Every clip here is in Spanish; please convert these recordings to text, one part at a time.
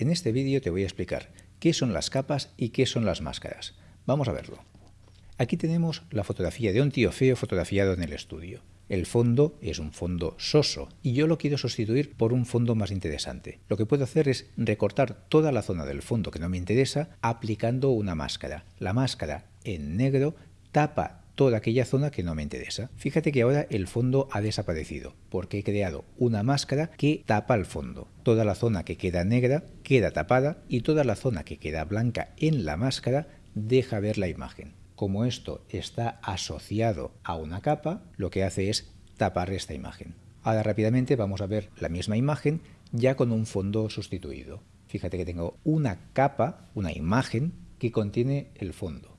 En este vídeo te voy a explicar qué son las capas y qué son las máscaras. Vamos a verlo. Aquí tenemos la fotografía de un tío feo fotografiado en el estudio. El fondo es un fondo soso y yo lo quiero sustituir por un fondo más interesante. Lo que puedo hacer es recortar toda la zona del fondo que no me interesa aplicando una máscara. La máscara en negro tapa toda aquella zona que no me interesa. Fíjate que ahora el fondo ha desaparecido porque he creado una máscara que tapa el fondo. Toda la zona que queda negra queda tapada y toda la zona que queda blanca en la máscara deja ver la imagen. Como esto está asociado a una capa, lo que hace es tapar esta imagen. Ahora rápidamente vamos a ver la misma imagen ya con un fondo sustituido. Fíjate que tengo una capa, una imagen que contiene el fondo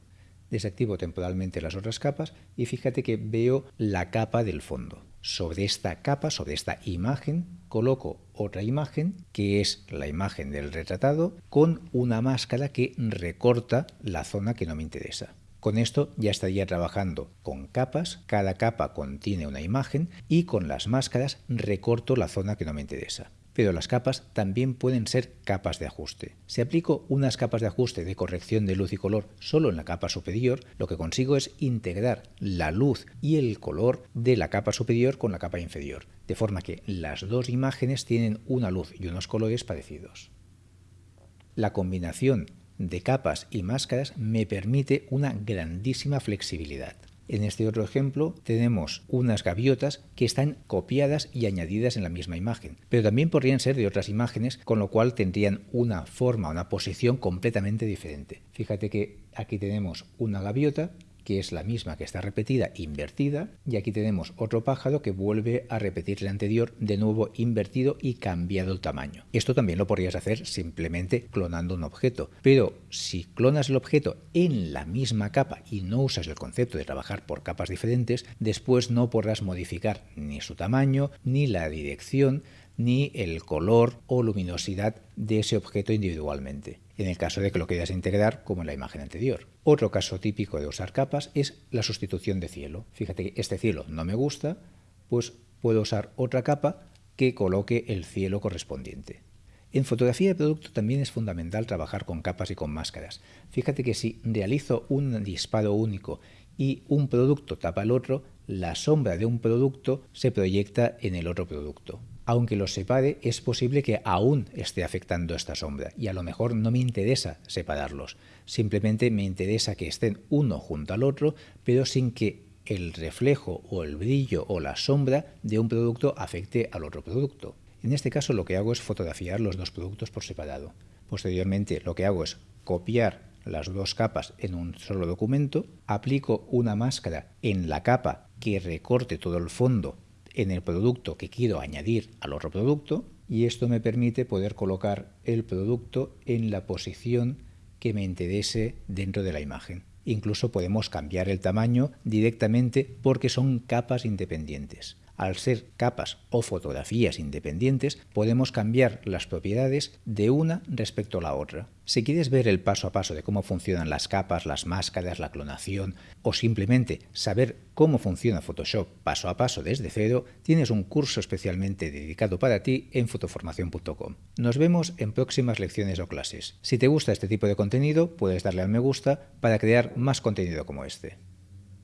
desactivo temporalmente las otras capas y fíjate que veo la capa del fondo. Sobre esta capa, sobre esta imagen, coloco otra imagen que es la imagen del retratado con una máscara que recorta la zona que no me interesa. Con esto ya estaría trabajando con capas, cada capa contiene una imagen y con las máscaras recorto la zona que no me interesa pero las capas también pueden ser capas de ajuste. Si aplico unas capas de ajuste de corrección de luz y color solo en la capa superior, lo que consigo es integrar la luz y el color de la capa superior con la capa inferior, de forma que las dos imágenes tienen una luz y unos colores parecidos. La combinación de capas y máscaras me permite una grandísima flexibilidad. En este otro ejemplo tenemos unas gaviotas que están copiadas y añadidas en la misma imagen, pero también podrían ser de otras imágenes, con lo cual tendrían una forma, una posición completamente diferente. Fíjate que aquí tenemos una gaviota que es la misma que está repetida invertida y aquí tenemos otro pájaro que vuelve a repetir el anterior de nuevo invertido y cambiado el tamaño. Esto también lo podrías hacer simplemente clonando un objeto, pero si clonas el objeto en la misma capa y no usas el concepto de trabajar por capas diferentes, después no podrás modificar ni su tamaño, ni la dirección, ni el color o luminosidad de ese objeto individualmente, en el caso de que lo quieras integrar como en la imagen anterior. Otro caso típico de usar capas es la sustitución de cielo. Fíjate que este cielo no me gusta, pues puedo usar otra capa que coloque el cielo correspondiente. En fotografía de producto también es fundamental trabajar con capas y con máscaras. Fíjate que si realizo un disparo único y un producto tapa el otro, la sombra de un producto se proyecta en el otro producto aunque los separe, es posible que aún esté afectando esta sombra y a lo mejor no me interesa separarlos. Simplemente me interesa que estén uno junto al otro, pero sin que el reflejo o el brillo o la sombra de un producto afecte al otro producto. En este caso lo que hago es fotografiar los dos productos por separado. Posteriormente lo que hago es copiar las dos capas en un solo documento, aplico una máscara en la capa que recorte todo el fondo en el producto que quiero añadir al otro producto y esto me permite poder colocar el producto en la posición que me interese dentro de la imagen. Incluso podemos cambiar el tamaño directamente porque son capas independientes. Al ser capas o fotografías independientes, podemos cambiar las propiedades de una respecto a la otra. Si quieres ver el paso a paso de cómo funcionan las capas, las máscaras, la clonación o simplemente saber cómo funciona Photoshop paso a paso desde cero, tienes un curso especialmente dedicado para ti en fotoformación.com. Nos vemos en próximas lecciones o clases. Si te gusta este tipo de contenido, puedes darle al me gusta para crear más contenido como este.